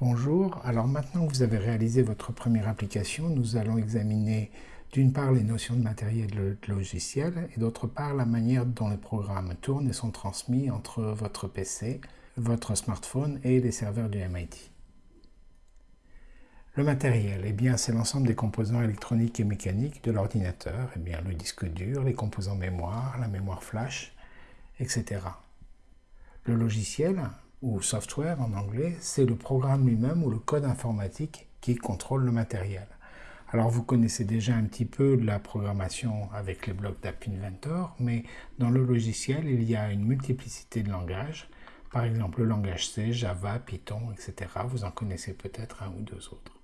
Bonjour, alors maintenant que vous avez réalisé votre première application, nous allons examiner d'une part les notions de matériel de logiciel et d'autre part la manière dont les programmes tournent et sont transmis entre votre PC, votre smartphone et les serveurs du MIT. Le matériel, eh bien, c'est l'ensemble des composants électroniques et mécaniques de l'ordinateur, eh bien, le disque dur, les composants mémoire, la mémoire flash, etc. Le logiciel, ou software en anglais, c'est le programme lui-même ou le code informatique qui contrôle le matériel. Alors vous connaissez déjà un petit peu la programmation avec les blocs d'App Inventor, mais dans le logiciel, il y a une multiplicité de langages. Par exemple, le langage C, Java, Python, etc. Vous en connaissez peut-être un ou deux autres.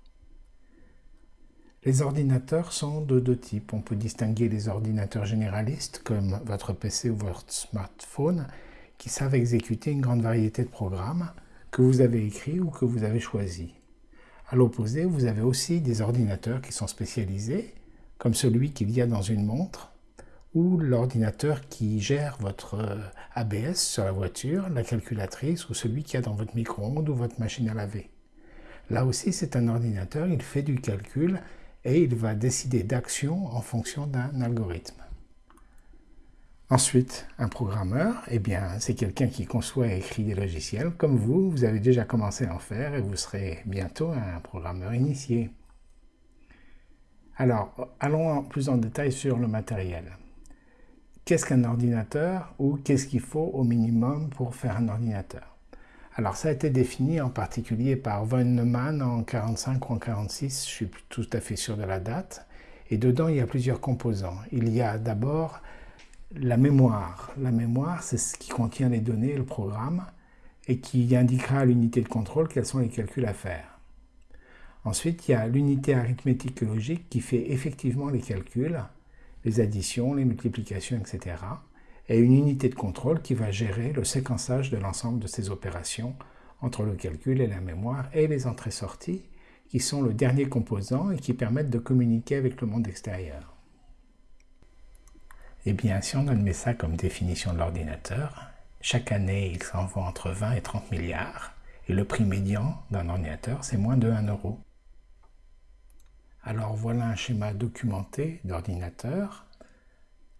Les ordinateurs sont de deux types. On peut distinguer les ordinateurs généralistes, comme votre PC ou votre smartphone, qui savent exécuter une grande variété de programmes que vous avez écrits ou que vous avez choisis. À l'opposé, vous avez aussi des ordinateurs qui sont spécialisés, comme celui qu'il y a dans une montre, ou l'ordinateur qui gère votre euh, ABS sur la voiture, la calculatrice, ou celui qu'il y a dans votre micro-ondes ou votre machine à laver. Là aussi, c'est un ordinateur, il fait du calcul et il va décider d'action en fonction d'un algorithme. Ensuite, un programmeur, eh bien, c'est quelqu'un qui conçoit et écrit des logiciels. Comme vous, vous avez déjà commencé à en faire et vous serez bientôt un programmeur initié. Alors, allons plus en détail sur le matériel. Qu'est-ce qu'un ordinateur ou qu'est-ce qu'il faut au minimum pour faire un ordinateur? Alors, ça a été défini en particulier par von Neumann en 45 ou en 46, je suis tout à fait sûr de la date. Et dedans, il y a plusieurs composants. Il y a d'abord la mémoire. La mémoire, c'est ce qui contient les données, le programme, et qui indiquera à l'unité de contrôle quels sont les calculs à faire. Ensuite, il y a l'unité arithmétique logique qui fait effectivement les calculs, les additions, les multiplications, etc. Et une unité de contrôle qui va gérer le séquençage de l'ensemble de ces opérations entre le calcul et la mémoire et les entrées-sorties, qui sont le dernier composant et qui permettent de communiquer avec le monde extérieur. Eh bien, si on admet ça comme définition de l'ordinateur, chaque année, il s'en vend entre 20 et 30 milliards, et le prix médian d'un ordinateur, c'est moins de 1 euro. Alors voilà un schéma documenté d'ordinateur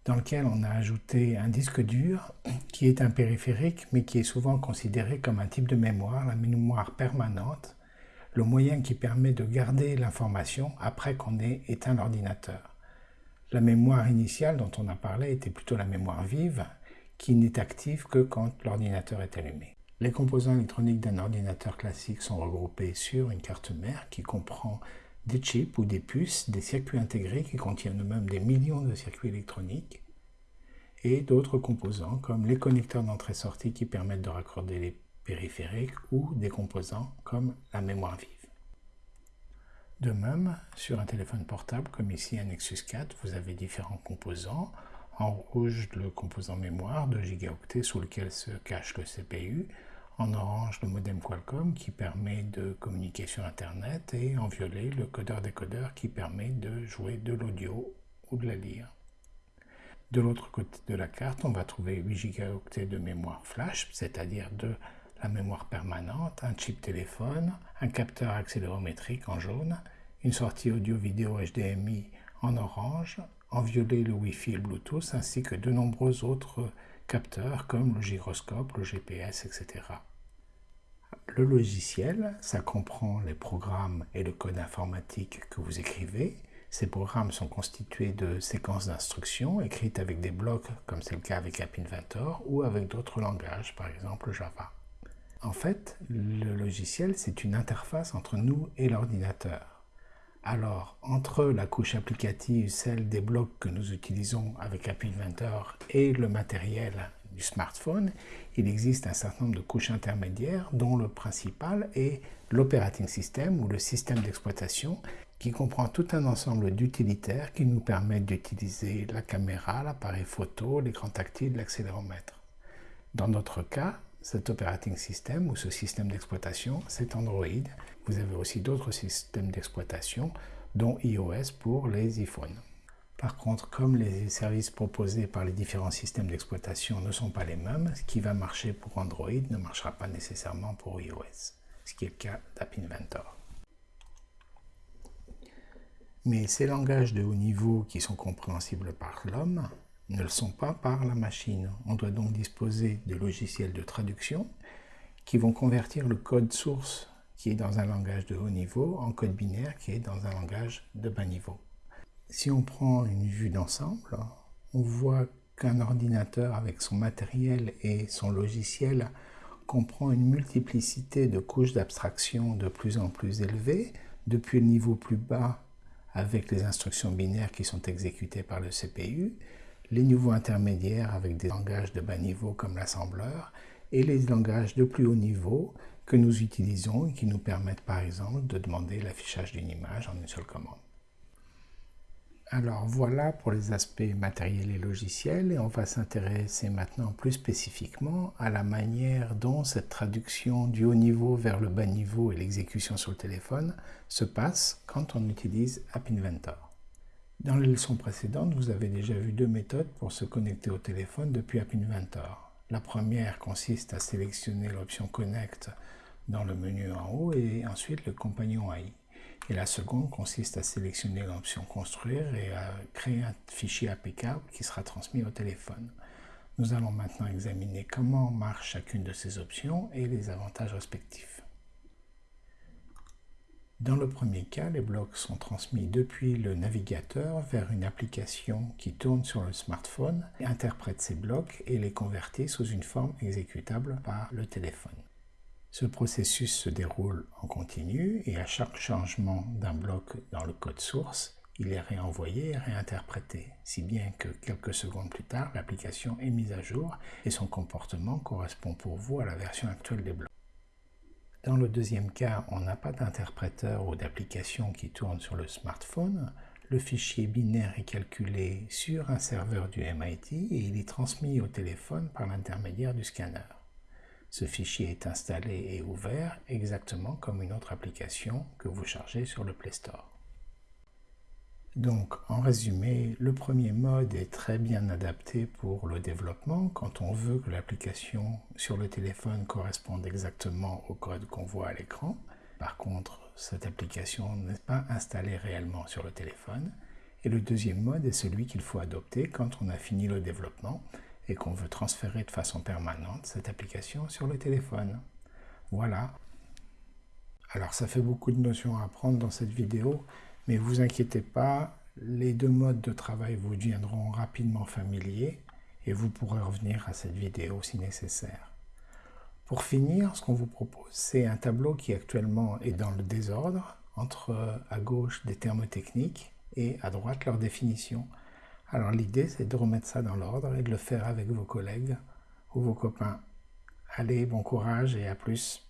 dans lequel on a ajouté un disque dur qui est un périphérique mais qui est souvent considéré comme un type de mémoire, la mémoire permanente, le moyen qui permet de garder l'information après qu'on ait éteint l'ordinateur. La mémoire initiale dont on a parlé était plutôt la mémoire vive, qui n'est active que quand l'ordinateur est allumé. Les composants électroniques d'un ordinateur classique sont regroupés sur une carte mère qui comprend des chips ou des puces, des circuits intégrés qui contiennent eux-mêmes des millions de circuits électroniques, et d'autres composants comme les connecteurs d'entrée-sortie qui permettent de raccorder les périphériques ou des composants comme la mémoire vive. De même, sur un téléphone portable, comme ici un Nexus 4, vous avez différents composants. En rouge, le composant mémoire, 2 gigaoctets sous lequel se cache le CPU. En orange, le modem Qualcomm qui permet de communiquer sur Internet. Et en violet, le codeur-décodeur qui permet de jouer de l'audio ou de la lire. De l'autre côté de la carte, on va trouver 8 gigaoctets de mémoire flash, c'est-à-dire de la mémoire permanente, un chip téléphone, un capteur accélérométrique en jaune, une sortie audio-vidéo HDMI en orange, en violet le Wi-Fi et le Bluetooth, ainsi que de nombreux autres capteurs comme le gyroscope, le GPS, etc. Le logiciel, ça comprend les programmes et le code informatique que vous écrivez. Ces programmes sont constitués de séquences d'instructions écrites avec des blocs, comme c'est le cas avec App Inventor, ou avec d'autres langages, par exemple Java. En fait, le logiciel, c'est une interface entre nous et l'ordinateur. Alors, entre la couche applicative, celle des blocs que nous utilisons avec App Inventor et le matériel du smartphone, il existe un certain nombre de couches intermédiaires dont le principal est l'operating system ou le système d'exploitation qui comprend tout un ensemble d'utilitaires qui nous permettent d'utiliser la caméra, l'appareil photo, l'écran tactile, l'accéléromètre. Dans notre cas, cet operating system ou ce système d'exploitation, c'est Android. Vous avez aussi d'autres systèmes d'exploitation, dont iOS pour les iPhones. Par contre, comme les services proposés par les différents systèmes d'exploitation ne sont pas les mêmes, ce qui va marcher pour Android ne marchera pas nécessairement pour iOS. ce qui est le cas d'App Inventor. Mais ces langages de haut niveau qui sont compréhensibles par l'homme ne le sont pas par la machine. On doit donc disposer de logiciels de traduction qui vont convertir le code source qui est dans un langage de haut niveau en code binaire qui est dans un langage de bas niveau. Si on prend une vue d'ensemble, on voit qu'un ordinateur avec son matériel et son logiciel comprend une multiplicité de couches d'abstraction de plus en plus élevées, depuis le niveau plus bas avec les instructions binaires qui sont exécutées par le CPU, les niveaux intermédiaires avec des langages de bas niveau comme l'assembleur, et les langages de plus haut niveau que nous utilisons et qui nous permettent par exemple de demander l'affichage d'une image en une seule commande. Alors voilà pour les aspects matériels et logiciels et on va s'intéresser maintenant plus spécifiquement à la manière dont cette traduction du haut niveau vers le bas niveau et l'exécution sur le téléphone se passe quand on utilise App Inventor. Dans les leçons précédentes, vous avez déjà vu deux méthodes pour se connecter au téléphone depuis App Inventor. La première consiste à sélectionner l'option Connect dans le menu en haut et ensuite le compagnon AI. Et la seconde consiste à sélectionner l'option Construire et à créer un fichier applicable qui sera transmis au téléphone. Nous allons maintenant examiner comment marche chacune de ces options et les avantages respectifs. Dans le premier cas, les blocs sont transmis depuis le navigateur vers une application qui tourne sur le smartphone, interprète ces blocs et les convertit sous une forme exécutable par le téléphone. Ce processus se déroule en continu et à chaque changement d'un bloc dans le code source, il est réenvoyé et réinterprété, si bien que quelques secondes plus tard, l'application est mise à jour et son comportement correspond pour vous à la version actuelle des blocs. Dans le deuxième cas, on n'a pas d'interpréteur ou d'application qui tourne sur le smartphone. Le fichier binaire est calculé sur un serveur du MIT et il est transmis au téléphone par l'intermédiaire du scanner. Ce fichier est installé et ouvert exactement comme une autre application que vous chargez sur le Play Store. Donc, en résumé, le premier mode est très bien adapté pour le développement quand on veut que l'application sur le téléphone corresponde exactement au code qu'on voit à l'écran. Par contre, cette application n'est pas installée réellement sur le téléphone. Et le deuxième mode est celui qu'il faut adopter quand on a fini le développement et qu'on veut transférer de façon permanente cette application sur le téléphone. Voilà. Alors ça fait beaucoup de notions à apprendre dans cette vidéo, mais vous inquiétez pas, les deux modes de travail vous deviendront rapidement familiers et vous pourrez revenir à cette vidéo si nécessaire. Pour finir, ce qu'on vous propose, c'est un tableau qui actuellement est dans le désordre, entre à gauche des termes techniques et à droite leur définition. Alors l'idée, c'est de remettre ça dans l'ordre et de le faire avec vos collègues ou vos copains. Allez, bon courage et à plus